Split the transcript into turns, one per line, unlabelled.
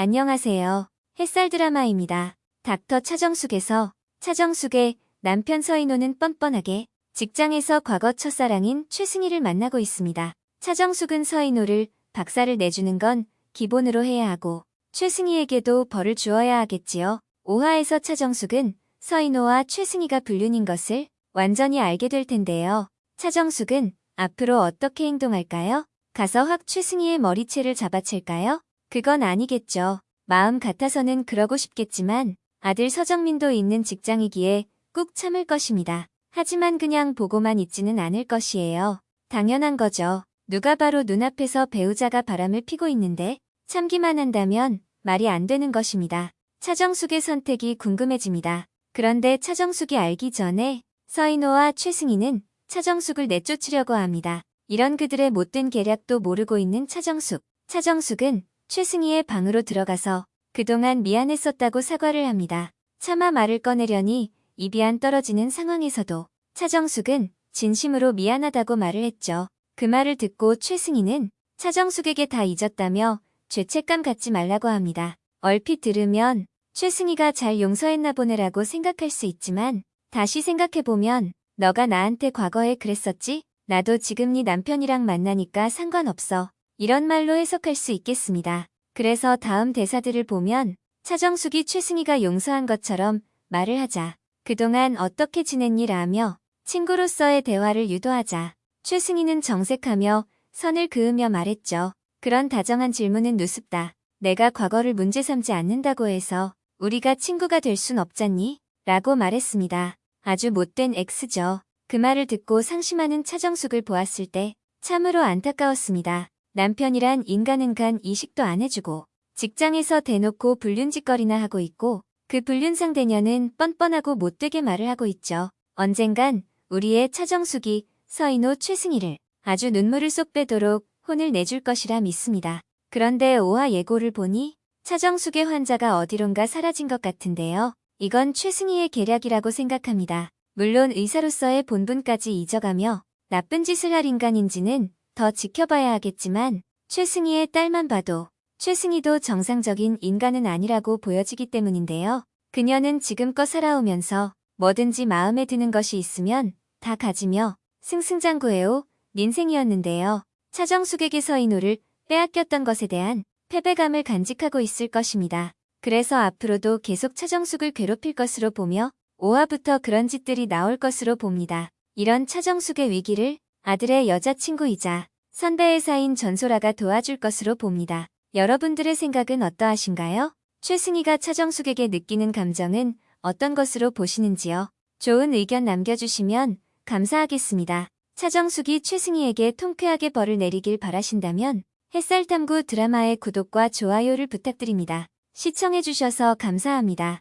안녕하세요. 햇살 드라마입니다. 닥터 차정숙에서 차정숙의 남편 서인호는 뻔뻔하게 직장에서 과거 첫사랑인 최승희를 만나고 있습니다. 차정숙은 서인호를 박사를 내주는 건 기본으로 해야 하고 최승희에게도 벌을 주어야 하겠지요. 오하에서 차정숙은 서인호와 최승희가 불륜인 것을 완전히 알게 될 텐데요. 차정숙은 앞으로 어떻게 행동할까요? 가서 확 최승희의 머리채를 잡아챌까요? 그건 아니겠죠. 마음 같아서는 그러고 싶겠지만 아들 서정민도 있는 직장이기에 꾹 참을 것입니다. 하지만 그냥 보고만 있지는 않을 것이에요. 당연한 거죠. 누가 바로 눈앞에서 배우자가 바람을 피고 있는데 참기만 한다면 말이 안 되는 것입니다. 차정숙의 선택이 궁금해집니다. 그런데 차정숙이 알기 전에 서인호와 최승희는 차정숙을 내쫓으려고 합니다. 이런 그들의 못된 계략도 모르고 있는 차정숙. 차정숙은 최승희의 방으로 들어가서 그동안 미안했었다고 사과를 합니다. 차마 말을 꺼내려니 입이 안 떨어지는 상황에서도 차정숙은 진심으로 미안하다고 말을 했죠. 그 말을 듣고 최승희는 차정숙에게 다 잊었다며 죄책감 갖지 말라고 합니다. 얼핏 들으면 최승희가 잘 용서했나 보네라고 생각할 수 있지만 다시 생각해보면 너가 나한테 과거에 그랬었지? 나도 지금 네 남편이랑 만나니까 상관없어. 이런 말로 해석할 수 있겠습니다. 그래서 다음 대사들을 보면 차정숙이 최승희가 용서한 것처럼 말을 하자. 그동안 어떻게 지냈니라 하며 친구로서의 대화를 유도하자. 최승희는 정색하며 선을 그으며 말했죠. 그런 다정한 질문은 누습다. 내가 과거를 문제 삼지 않는다고 해서 우리가 친구가 될 순 없잖니? 라고 말했습니다. 아주 못된 X죠. 그 말을 듣고 상심하는 차정숙을 보았을 때 참으로 안타까웠습니다. 남편이란 인간은 간 이식도 안 해주고 직장에서 대놓고 불륜짓거리나 하고 있고 그 불륜 상 대녀는 뻔뻔하고 못되게 말을 하고 있죠. 언젠간 우리의 차정숙이 서인호 최승희를 아주 눈물을 쏙 빼도록 혼을 내줄 것이라 믿습니다. 그런데 오화 예고를 보니 차정숙의 환자가 어디론가 사라진 것 같은데요. 이건 최승희의 계략이라고 생각합니다. 물론 의사로서의 본분까지 잊어가며 나쁜 짓을 할 인간인지는 더 지켜봐야 하겠지만 최승희의 딸만 봐도 최승희도 정상적인 인간은 아니라고 보여지기 때문인데요. 그녀는 지금껏 살아오면서 뭐든지 마음에 드는 것이 있으면 다 가지며 승승장구해오 인생이었는데요. 차정숙에게 서 인호를 빼앗겼던 것에 대한 패배감을 간직하고 있을 것입니다. 그래서 앞으로도 계속 차정숙을 괴롭힐 것으로 보며 5화부터 그런 짓들이 나올 것으로 봅니다. 이런 차정숙의 위기를 아들의 여자친구이자 선배의 사인 전소라가 도와줄 것으로 봅니다. 여러분들의 생각은 어떠하신가요? 최승희가 차정숙에게 느끼는 감정은 어떤 것으로 보시는지요? 좋은 의견 남겨주시면 감사하겠습니다. 차정숙이 최승희에게 통쾌하게 벌을 내리길 바라신다면 햇살탐구 드라마의 구독과 좋아요를 부탁드립니다. 시청해주셔서 감사합니다.